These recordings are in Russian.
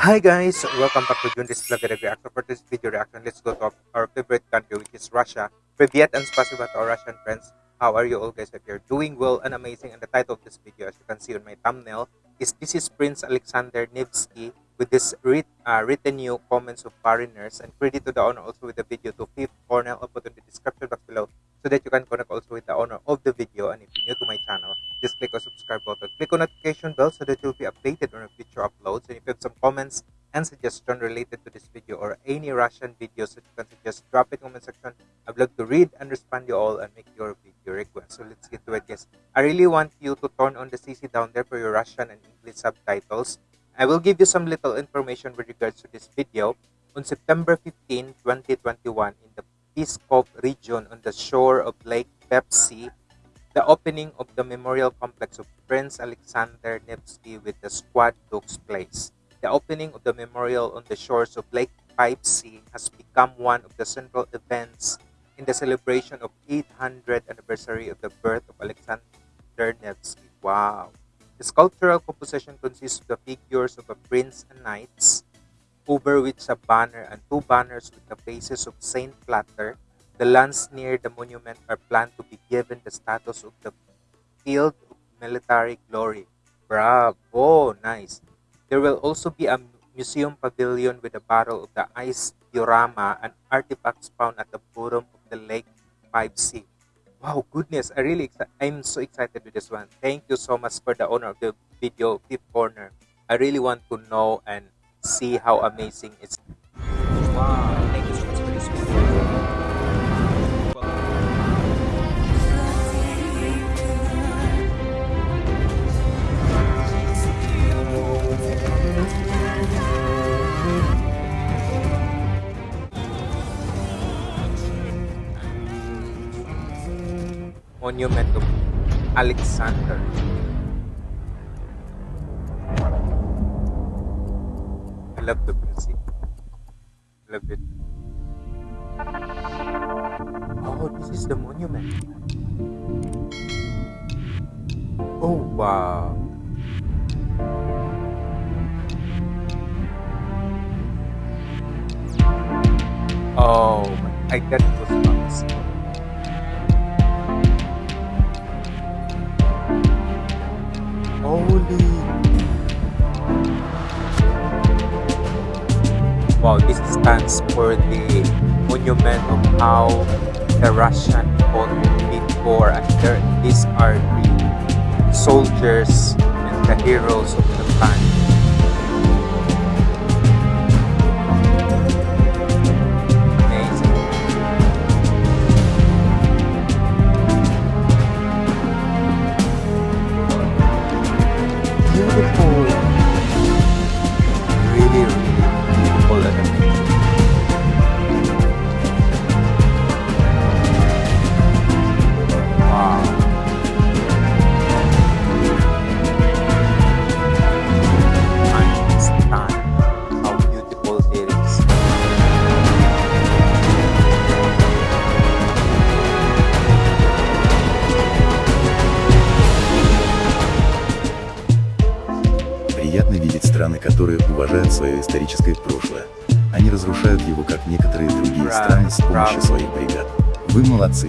Hi guys, welcome back to Junris Vlog and reaction For this video reaction, let's go to our favorite country which is Russia. Privyet and spasiba to our Russian friends. How are you all guys? If you're doing well and amazing and the title of this video as you can see on my thumbnail is This is Prince Alexander Nevsky with this writ, uh, written new comments of foreigners and credit to the owner also with the video to Fifth Cornell. I'll put in the description box below so that you can connect also with the owner of the video. And if you're new to my channel, just click on subscribe button, click on notification bell so that you'll be updated on future uploads. And if you have some comments and suggestion related to this video or any Russian videos that you can suggest, drop it in the comment section. I'd love to read and respond to you all and make your video request. So let's get to it, guys. I really want you to turn on the CC down there for your Russian and English subtitles. I will give you some little information with regards to this video. On September 15, 2021, in the Pskov region on the shore of Lake Pepsi, the opening of the memorial complex of Prince Alexander Nevsky with the squad took place. The opening of the memorial on the shores of Lake Pepsi has become one of the central events in the celebration of 800th anniversary of the birth of Alexander Nevsky. Wow! The sculptural composition consists of the figures of a prince and knights, over which a banner and two banners with the faces of Saint Platter. The lands near the monument are planned to be given the status of the Field of Military Glory. Bravo! Nice. There will also be a museum pavilion with a Battle of the Ice diorama and artifacts found at the bottom of the Lake 5C. Wow, goodness, I really I'm so excited with this one. Thank you so much for the owner of the video, Fifth Corner. I really want to know and see how amazing it's. Wow, Monument of Alexander. I love the music. Love it. Oh, this is the monument. Oh, wow. Oh, I got Wow, this stands for the monument of how the Russian fought before and there, these are the soldiers and the heroes of the time. Которые уважают свое историческое прошлое. Они разрушают его, как некоторые другие страны, с помощью своих бригад. Вы молодцы.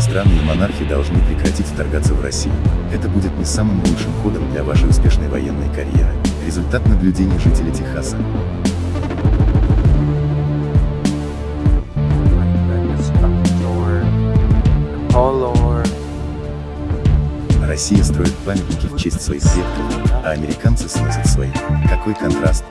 Страны и монархи должны прекратить вторгаться в Россию. Это будет не самым лучшим ходом для вашей успешной военной карьеры. Результат наблюдений жителей Техаса. Россия строит памятники в честь своих предков, а американцы сносят свои. Какой контраст.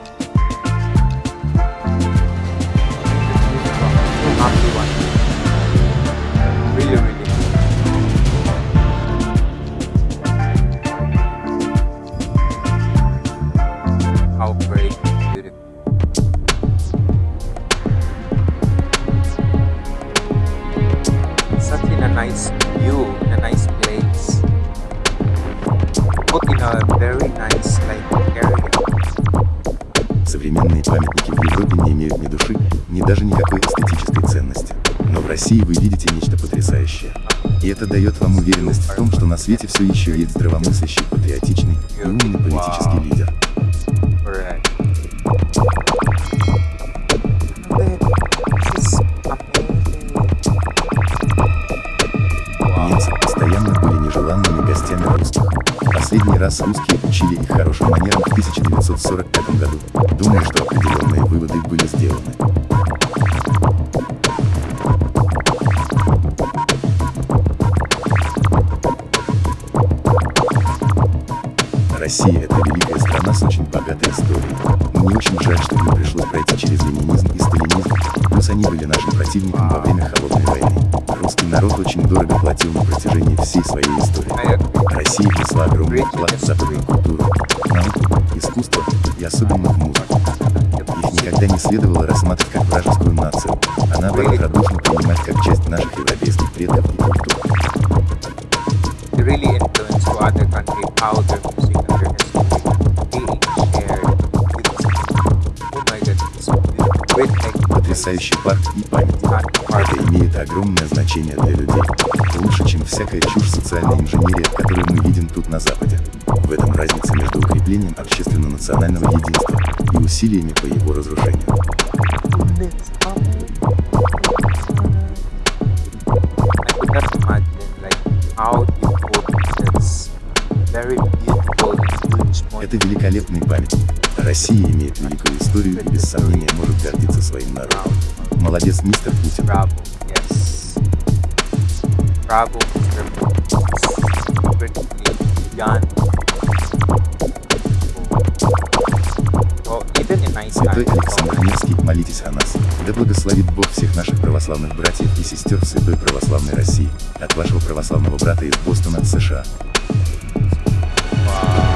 Современные памятники в Европе не имеют ни души, ни даже никакой эстетической ценности. Но в России вы видите нечто потрясающее. И это дает вам уверенность в том, что на свете все еще есть здравомыслящий, патриотичный и умный политический лидер. Немцы постоянно были нежеланными гостями русских. Последний раз русские учили их хорошим манерам в 1945 году. Думаю, что определенные выводы были сделаны. Россия – это великая страна с очень богатой историей. Мне очень жаль, что им пришлось пройти через ленинизм и сталинизм, плюс они были нашим противником во время Холодной войны. Русский народ очень дорого платил на протяжении всей своей истории. Россия внесла огромный вклад в западную культуру, науку, искусство и особенно в музыку. Их никогда не следовало рассматривать как вражескую нацию, а наоборот радушно принимать как часть наших европейских предков и культур. Really influence to other countries how their Потрясающий парк и память. Это имеет огромное значение для людей. Лучше, чем всякая чушь социальной инженерии, которую мы видим тут на Западе. В этом разница между укреплением общественно-национального единства и усилиями по его разрушению. Very Это великолепный памятник. Россия имеет великую историю и без сомнения может гордиться своим народом. Молодец, мистер Путин. Bravo, in nice Святой Александр Невский, молитесь о нас. Да благословит Бог всех наших православных братьев и сестер Святой Православной России. От вашего православного брата из Бостона, США. wow.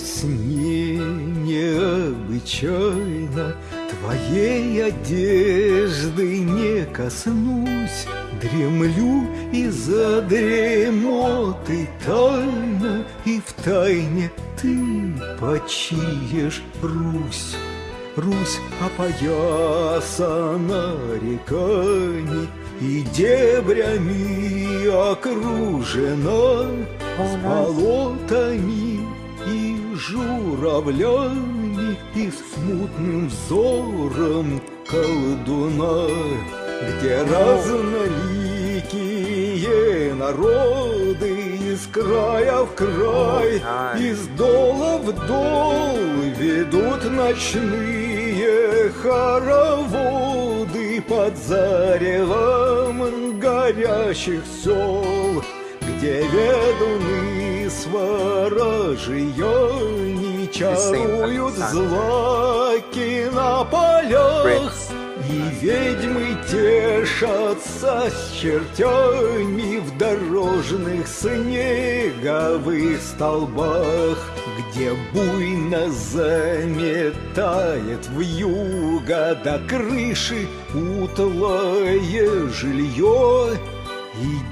сне необычайно Твоей одежды не коснусь. Дремлю из-за дремоты тайно И в тайне ты почиешь Русь. Русь опоясана реками И дебрями окружена. С болотами и журавлями И смутным взором колдуна Где разноликие народы Из края в край, из дола в дол Ведут ночные хороводы Под заревом горящих сел ведуны сворожье чаруют злаки на полях и ведьмы тешатся с чертями в дорожных снеговых столбах, где буйно заметает в юго до крыши утлое жилье.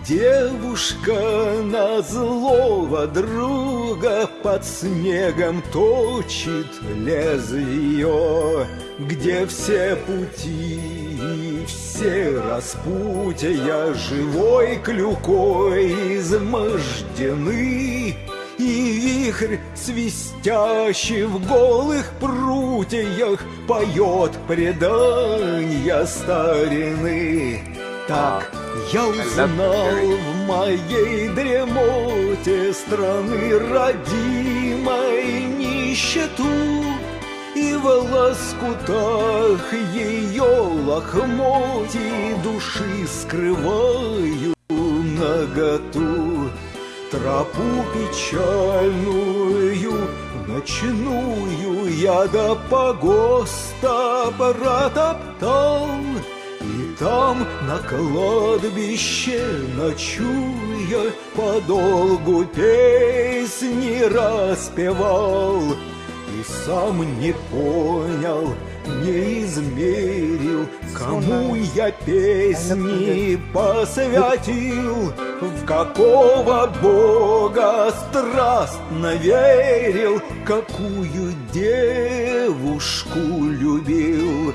Девушка на злого друга под снегом точит лезвие, где все пути все распутья живой клюкой измождены. И вихрь, свистящий в голых прутьях, Поет предания старины. Так Я узнал в моей дремоте страны родимой нищету И в лоскутах ее лохмотий души скрываю наготу. Тропу печальную, ночную я до погоста протоптал там на кладбище ночуя Подолгу песни распевал. И сам не понял, не измерил Кому я песни посвятил В какого бога страстно верил Какую девушку любил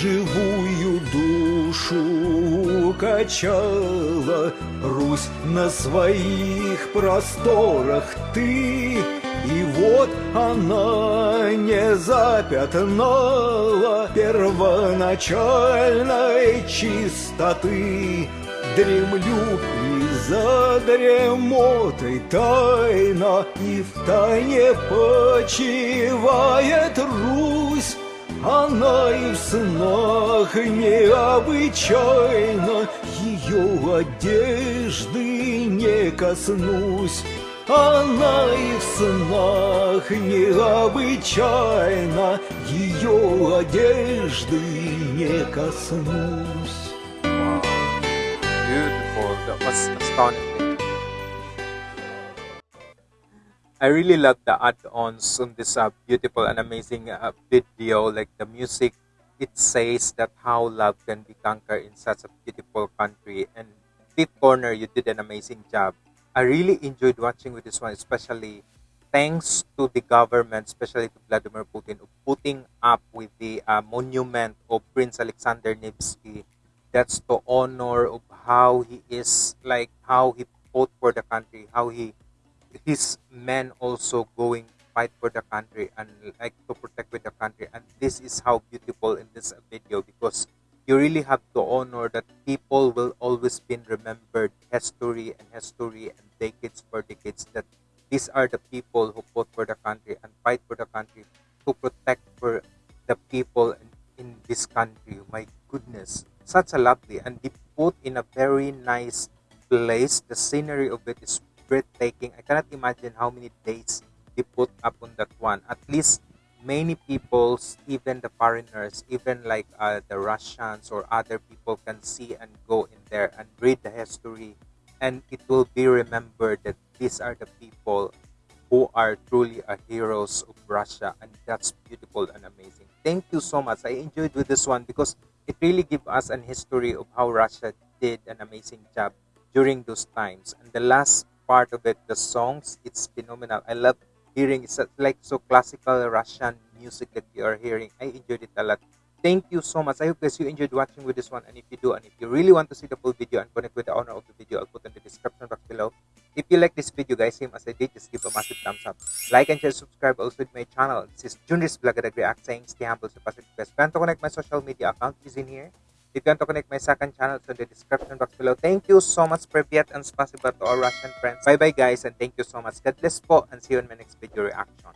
Живую душу качала Русь на своих просторах ты и вот она не запятнала первоначальной чистоты. Дремлю и за дремотой тайна, И в тайне почивает Русь. Она и в снах необычайно Ее одежды не коснусь. Она и в снах необычайно Ее одежды не коснусь. That was astonishing. I really love the add-ons on this uh, beautiful and amazing uh, video. Like the music, it says that how love can be conquered in such a beautiful country. And Fifth Corner, you did an amazing job. I really enjoyed watching with this one, especially thanks to the government, especially to Vladimir Putin, putting up with the uh, monument of Prince Alexander Nevsky that's the honor of how he is like how he fought for the country how he his men also going fight for the country and like to protect with the country. And this is how beautiful in this video because you really have to honor that people will always be remembered history and history and decades for decades that these are the people who fought for the country and fight for the country to protect for the people in, in this country. My goodness such a lovely and they put in a very nice place. The scenery of it is breathtaking. I cannot imagine how many days they put up on that one. At least many peoples even the foreigners even like uh, the russians or other people can see and go in there and read the history. And it will be remembered that these are the people who are truly a heroes of Russia, and that's beautiful and amazing. Thank you so much. I enjoyed with this one because it really gives us an history of how Russia did an amazing job during those times. And the last part of it, the songs, it's phenomenal. I love hearing it's uh, like so classical Russian music that we are hearing. I enjoyed it a lot. Thank you so much. I hope guys you enjoyed watching with this one. And if you do, and if you really want to see the full video and connect with the owner of the video, I'll put in the description box below. If you like this video, guys, same as I did, just give a massive thumbs up. Like and share, subscribe also to my channel. This is Junris Vlog at React saying stay humble, so positive best. If you want to connect my social media account, is in here. If you want to connect my second channel, it's in the description box below. Thank you so much, Privyat, and spasiba to our Russian friends. Bye-bye, guys, and thank you so much. God bless po, and see you in my next video reaction.